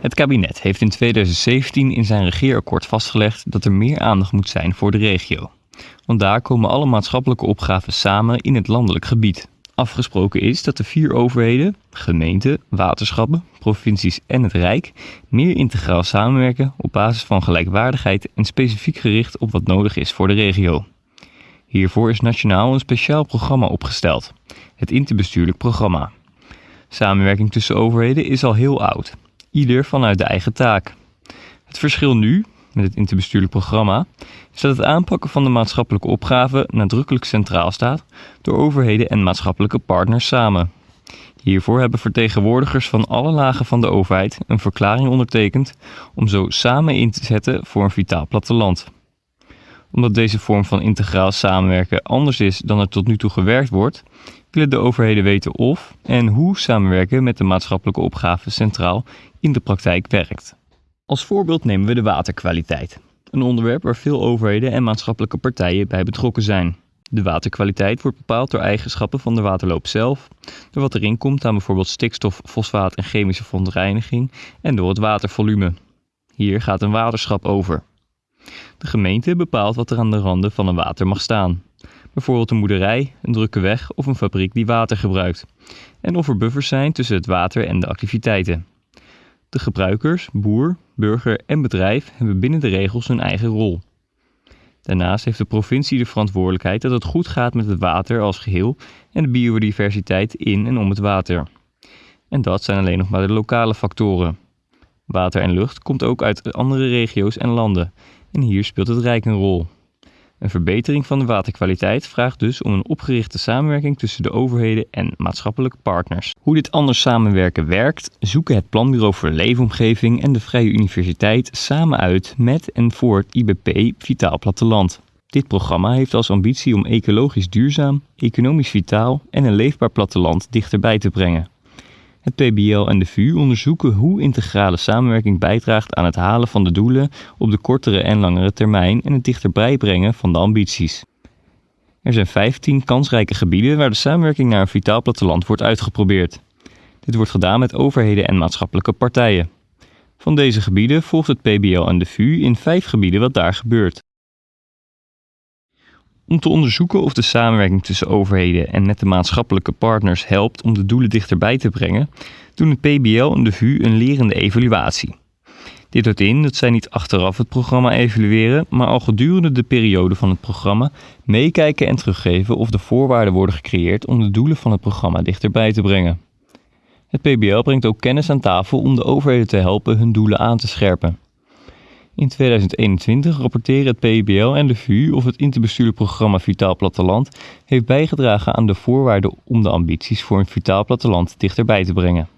Het kabinet heeft in 2017 in zijn regeerakkoord vastgelegd dat er meer aandacht moet zijn voor de regio. Want daar komen alle maatschappelijke opgaven samen in het landelijk gebied. Afgesproken is dat de vier overheden, gemeenten, waterschappen, provincies en het Rijk meer integraal samenwerken op basis van gelijkwaardigheid en specifiek gericht op wat nodig is voor de regio. Hiervoor is nationaal een speciaal programma opgesteld, het Interbestuurlijk Programma. Samenwerking tussen overheden is al heel oud, ieder vanuit de eigen taak. Het verschil nu, met het interbestuurlijk programma, is dat het aanpakken van de maatschappelijke opgaven nadrukkelijk centraal staat door overheden en maatschappelijke partners samen. Hiervoor hebben vertegenwoordigers van alle lagen van de overheid een verklaring ondertekend om zo samen in te zetten voor een vitaal platteland. Omdat deze vorm van integraal samenwerken anders is dan er tot nu toe gewerkt wordt, willen de overheden weten of en hoe samenwerken met de maatschappelijke opgaven centraal in de praktijk werkt. Als voorbeeld nemen we de waterkwaliteit. Een onderwerp waar veel overheden en maatschappelijke partijen bij betrokken zijn. De waterkwaliteit wordt bepaald door eigenschappen van de waterloop zelf, door wat erin komt aan bijvoorbeeld stikstof, fosfaat en chemische verontreiniging en door het watervolume. Hier gaat een waterschap over. De gemeente bepaalt wat er aan de randen van een water mag staan. Bijvoorbeeld een moederij, een drukke weg of een fabriek die water gebruikt. En of er buffers zijn tussen het water en de activiteiten. De gebruikers, boer, burger en bedrijf hebben binnen de regels hun eigen rol. Daarnaast heeft de provincie de verantwoordelijkheid dat het goed gaat met het water als geheel en de biodiversiteit in en om het water. En dat zijn alleen nog maar de lokale factoren. Water en lucht komt ook uit andere regio's en landen en hier speelt het Rijk een rol. Een verbetering van de waterkwaliteit vraagt dus om een opgerichte samenwerking tussen de overheden en maatschappelijke partners. Hoe dit anders samenwerken werkt, zoeken het Planbureau voor de Leefomgeving en de Vrije Universiteit samen uit met en voor het IBP Vitaal Platteland. Dit programma heeft als ambitie om ecologisch duurzaam, economisch vitaal en een leefbaar platteland dichterbij te brengen. Het PBL en de VU onderzoeken hoe integrale samenwerking bijdraagt aan het halen van de doelen op de kortere en langere termijn en het dichterbij brengen van de ambities. Er zijn 15 kansrijke gebieden waar de samenwerking naar een vitaal platteland wordt uitgeprobeerd. Dit wordt gedaan met overheden en maatschappelijke partijen. Van deze gebieden volgt het PBL en de VU in vijf gebieden wat daar gebeurt. Om te onderzoeken of de samenwerking tussen overheden en met de maatschappelijke partners helpt om de doelen dichterbij te brengen, doen het PBL en de VU een lerende evaluatie. Dit houdt in dat zij niet achteraf het programma evalueren, maar al gedurende de periode van het programma meekijken en teruggeven of de voorwaarden worden gecreëerd om de doelen van het programma dichterbij te brengen. Het PBL brengt ook kennis aan tafel om de overheden te helpen hun doelen aan te scherpen. In 2021 rapporteren het PBL en de VU of het interbestuurlijk programma Vitaal Platteland heeft bijgedragen aan de voorwaarden om de ambities voor een vitaal platteland dichterbij te brengen.